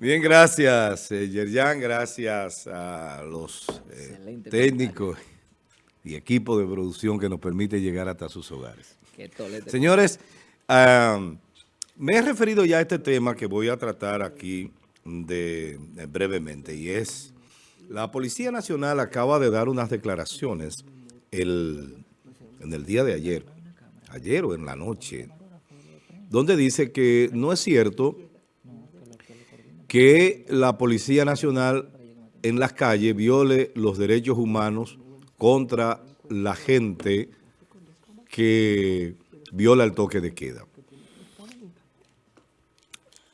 Bien, gracias, eh, Yerjan, gracias a los eh, técnicos y equipo de producción que nos permite llegar hasta sus hogares. Señores, me he referido ya a este tema que voy a tratar aquí de, brevemente y es, la Policía Nacional acaba de dar unas declaraciones el, en el día de ayer, ayer o en la noche, donde dice que no es cierto que la Policía Nacional en las calles viole los derechos humanos contra la gente que viola el toque de queda.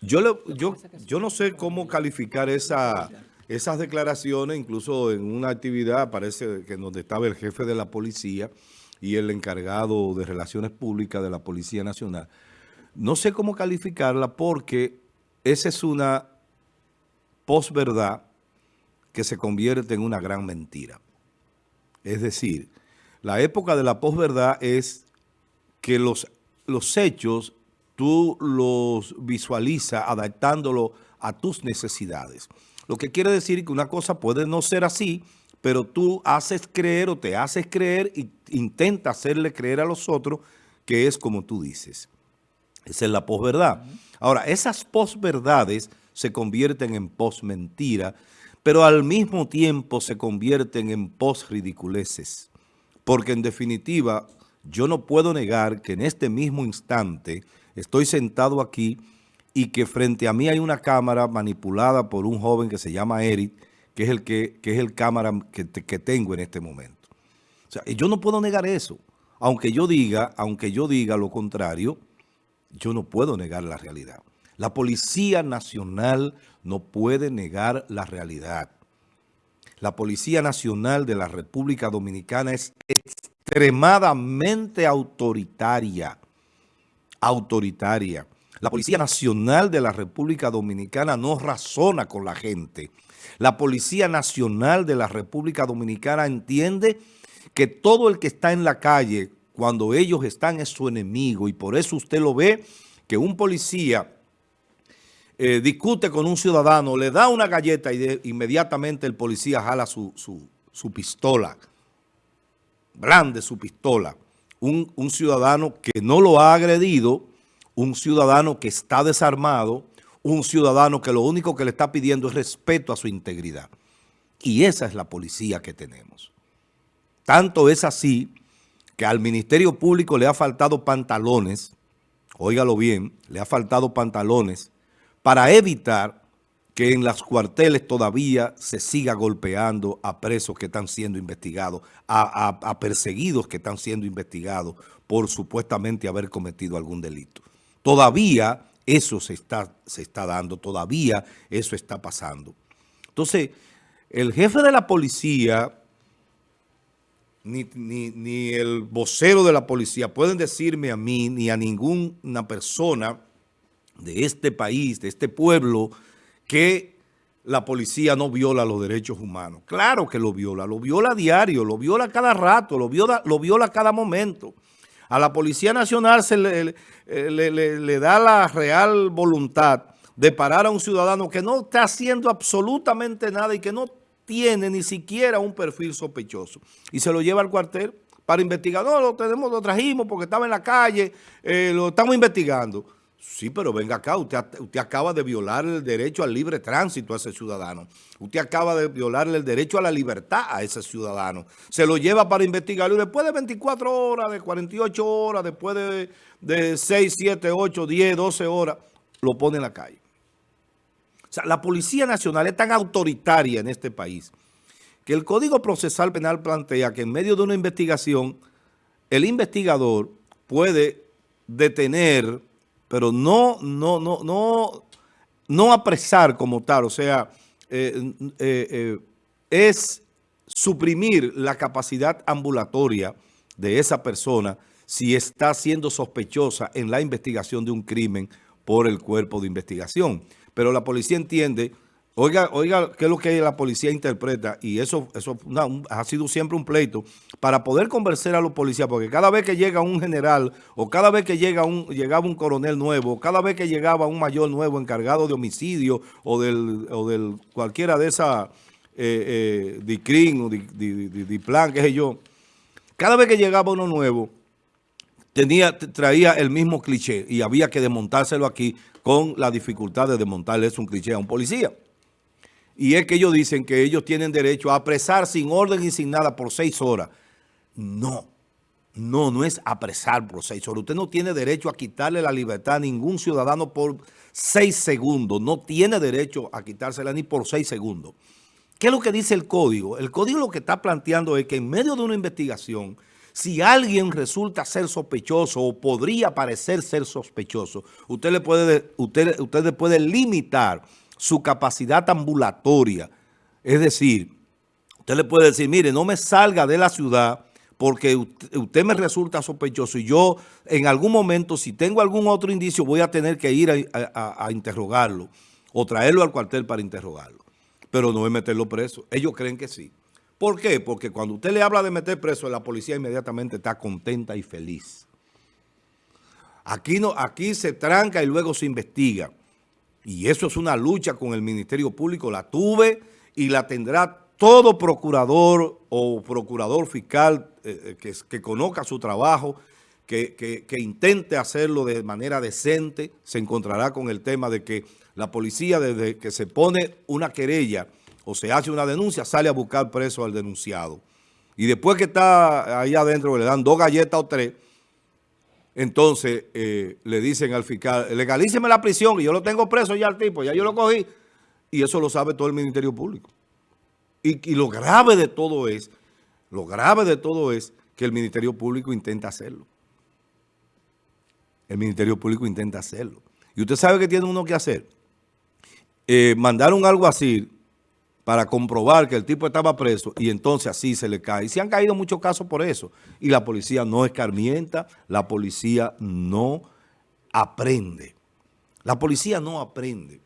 Yo, yo, yo no sé cómo calificar esa, esas declaraciones, incluso en una actividad, parece que donde estaba el jefe de la policía y el encargado de Relaciones Públicas de la Policía Nacional. No sé cómo calificarla porque esa es una posverdad que se convierte en una gran mentira. Es decir, la época de la posverdad es que los, los hechos tú los visualizas adaptándolo a tus necesidades. Lo que quiere decir que una cosa puede no ser así, pero tú haces creer o te haces creer e intenta hacerle creer a los otros que es como tú dices. Esa es la posverdad. Ahora, esas posverdades se convierten en posmentira, pero al mismo tiempo se convierten en posridiculeces. Porque en definitiva, yo no puedo negar que en este mismo instante estoy sentado aquí y que frente a mí hay una cámara manipulada por un joven que se llama Eric, que es el, que, es el cámara que, que tengo en este momento. O sea, yo no puedo negar eso. Aunque yo diga, aunque yo diga lo contrario, yo no puedo negar la realidad. La Policía Nacional no puede negar la realidad. La Policía Nacional de la República Dominicana es extremadamente autoritaria. Autoritaria. La Policía Nacional de la República Dominicana no razona con la gente. La Policía Nacional de la República Dominicana entiende que todo el que está en la calle, cuando ellos están, es su enemigo. Y por eso usted lo ve que un policía eh, discute con un ciudadano, le da una galleta y inmediatamente el policía jala su, su, pistola, blande su pistola. Un, un ciudadano que no lo ha agredido, un ciudadano que está desarmado, un ciudadano que lo único que le está pidiendo es respeto a su integridad. Y esa es la policía que tenemos. Tanto es así que al Ministerio Público le ha faltado pantalones, óigalo bien, le ha faltado pantalones para evitar que en las cuarteles todavía se siga golpeando a presos que están siendo investigados, a, perseguidos que están siendo investigados por supuestamente haber cometido algún delito. Todavía eso se está, se está dando, todavía eso está pasando. Entonces, el jefe de la policía, ni, ni el vocero de la policía pueden decirme a mí, ni a ninguna persona de este país, de este pueblo, que la policía no viola los derechos humanos. Claro que lo viola, lo viola a diario, lo viola cada rato, lo viola, lo viola cada momento. A la Policía Nacional se le, le, da la real voluntad de parar a un ciudadano que no está haciendo absolutamente nada y que no tiene ni siquiera un perfil sospechoso. Y se lo lleva al cuartel para investigar. No, lo, tenemos, lo trajimos porque estaba en la calle, eh, lo estamos investigando. Sí, pero venga acá, usted, usted acaba de violar el derecho al libre tránsito a ese ciudadano. Usted acaba de violarle el derecho a la libertad a ese ciudadano. Se lo lleva para investigarlo y después de 24 horas, de 48 horas, después de, de 6, 7, 8, 10, 12 horas, lo pone en la calle. O sea, la Policía Nacional es tan autoritaria en este país que el Código Procesal Penal plantea que en medio de una investigación, el investigador puede detener pero no, no, no, no, no apresar como tal, o sea, eh, eh, eh, es suprimir la capacidad ambulatoria de esa persona si está siendo sospechosa en la investigación de un crimen por el cuerpo de investigación. Pero la policía entiende, Oiga, oiga, qué es lo que la policía interpreta, y eso, eso ha sido siempre un pleito, para poder convencer a los policías, porque cada vez que llega un general, o cada vez que llega un, llegaba un coronel nuevo, cada vez que llegaba un mayor nuevo encargado de homicidio, o del, o del cualquiera de esas, eh, eh, de CRIM, o de, plan, qué sé yo, cada vez que llegaba uno nuevo, tenía, traía el mismo cliché, y había que desmontárselo aquí con la dificultad de desmontarle un cliché a un policía. Y es que ellos dicen que ellos tienen derecho a apresar sin orden y sin nada por seis horas. No, no, no es apresar por seis horas. Usted no tiene derecho a quitarle la libertad a ningún ciudadano por seis segundos. No tiene derecho a quitársela ni por seis segundos. ¿Qué es lo que dice el código? El código lo que está planteando es que en medio de una investigación, si alguien resulta ser sospechoso o podría parecer ser sospechoso, usted le puede, usted, usted le puede limitar su capacidad ambulatoria. Es decir, usted le puede decir, mire, no me salga de la ciudad porque usted, me resulta sospechoso y yo en algún momento, si tengo algún otro indicio, voy a tener que ir a, interrogarlo o traerlo al cuartel para interrogarlo. Pero no es meterlo preso. Ellos creen que sí. ¿Por qué? Porque cuando usted le habla de meter preso, la policía inmediatamente está contenta y feliz. Aquí, no, aquí se tranca y luego se investiga. Y eso es una lucha con el Ministerio Público. La tuve y la tendrá todo procurador o procurador fiscal eh, eh, que, conozca su trabajo, que, intente hacerlo de manera decente, se encontrará con el tema de que la policía desde que se pone una querella o se hace una denuncia, sale a buscar preso al denunciado. Y después que está ahí adentro le dan dos galletas o tres, entonces eh, le dicen al fiscal, legalíceme la prisión, y yo lo tengo preso ya al tipo, ya yo lo cogí. Y eso lo sabe todo el Ministerio Público. Y, lo grave de todo es, lo grave de todo es que el Ministerio Público intenta hacerlo. El Ministerio Público intenta hacerlo. Y usted sabe que tiene uno que hacer. Eh, mandar un alguacil para comprobar que el tipo estaba preso y entonces así se le cae. Y se han caído muchos casos por eso. Y la policía no escarmienta, la policía no aprende. La policía no aprende.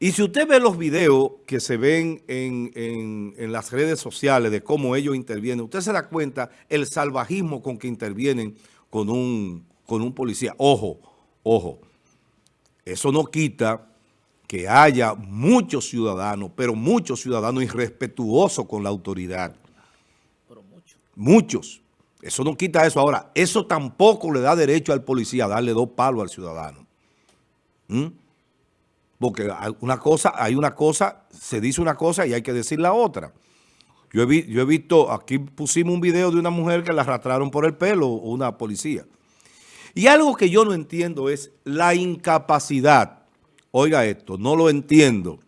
Y si usted ve los videos que se ven en, las redes sociales de cómo ellos intervienen, usted se da cuenta el salvajismo con que intervienen con un, con un policía. Ojo, ojo, eso no quita que haya muchos ciudadanos, pero muchos ciudadanos irrespetuosos con la autoridad. Pero muchos. Muchos. Eso no quita eso. Ahora, eso tampoco le da derecho al policía a darle dos palos al ciudadano. ¿Mm? Porque hay una cosa, hay una cosa, se dice una cosa y hay que decir la otra. Yo he, yo he visto, aquí pusimos un video de una mujer que la arrastraron por el pelo, una policía. Y algo que yo no entiendo es la incapacidad oiga esto, no lo entiendo,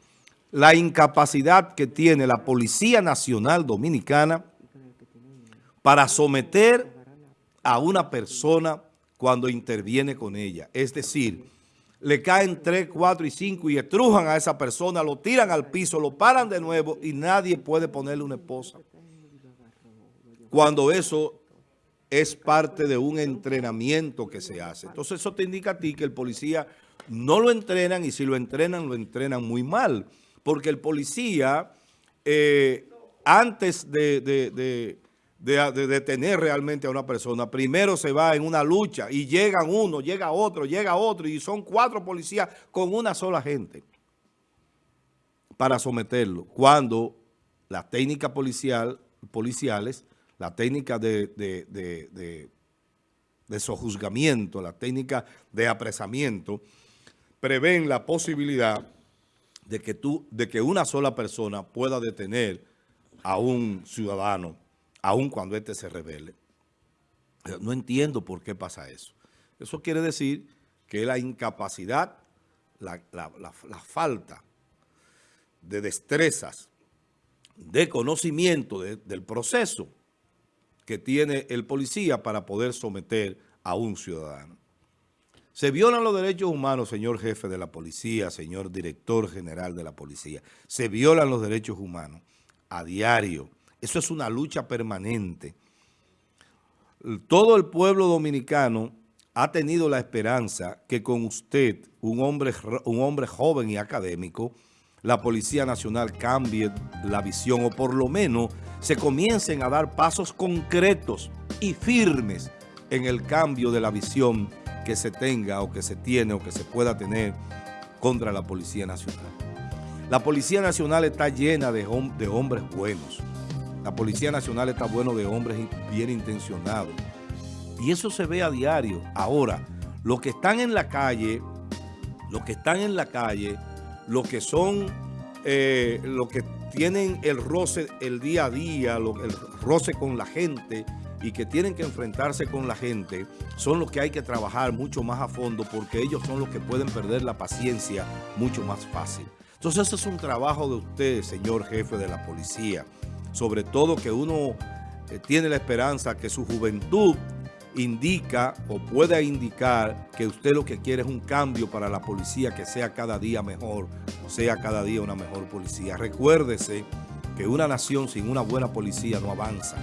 la incapacidad que tiene la Policía Nacional Dominicana para someter a una persona cuando interviene con ella. Es decir, le caen tres, cuatro y cinco y estrujan a esa persona, lo tiran al piso, lo paran de nuevo y nadie puede ponerle una esposa. Cuando eso es parte de un entrenamiento que se hace. Entonces eso te indica a ti que el policía no lo entrenan y si lo entrenan, lo entrenan muy mal. Porque el policía, eh, antes de, de, detener realmente a una persona, primero se va en una lucha y llegan uno, llega otro, llega otro y son cuatro policías con una sola gente para someterlo. Cuando las técnicas policial, policiales, la técnica de, de sojuzgamiento, la técnica de apresamiento, prevén la posibilidad de que, tú, de que una sola persona pueda detener a un ciudadano, aun cuando éste se revele. No entiendo por qué pasa eso. Eso quiere decir que la incapacidad, la, falta de destrezas, de conocimiento del proceso que tiene el policía para poder someter a un ciudadano. Se violan los derechos humanos, señor jefe de la policía, señor director general de la policía. Se violan los derechos humanos a diario. Eso es una lucha permanente. Todo el pueblo dominicano ha tenido la esperanza que con usted, un hombre, un hombre joven y académico, la Policía Nacional cambie la visión o por lo menos se comiencen a dar pasos concretos y firmes en el cambio de la visión que se tenga o que se tiene o que se pueda tener contra la Policía Nacional. La Policía Nacional está llena de, hombres buenos. La Policía Nacional está bueno de hombres bien intencionados. Y eso se ve a diario. Ahora, los que están en la calle, los que están en la calle, los que son, eh, los que tienen el roce el día a día, el roce con la gente y que tienen que enfrentarse con la gente, son los que hay que trabajar mucho más a fondo porque ellos son los que pueden perder la paciencia mucho más fácil. Entonces ese es un trabajo de usted, señor jefe de la policía. Sobre todo que uno eh, tiene la esperanza que su juventud indica o pueda indicar que usted lo que quiere es un cambio para la policía que sea cada día mejor, sea cada día una mejor policía. Recuérdese que una nación sin una buena policía no avanza,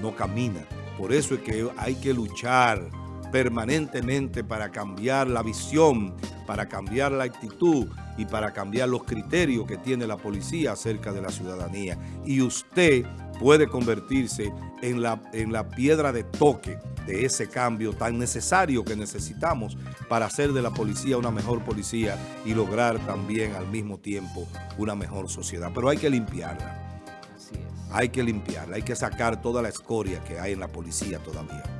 no camina. Por eso es que hay que luchar permanentemente para cambiar la visión, para cambiar la actitud y para cambiar los criterios que tiene la policía acerca de la ciudadanía. Y usted puede convertirse en la, en la piedra de toque de ese cambio tan necesario que necesitamos para hacer de la policía una mejor policía y lograr también al mismo tiempo una mejor sociedad. Pero hay que limpiarla. Hay que limpiarla, hay que sacar toda la escoria que hay en la policía todavía.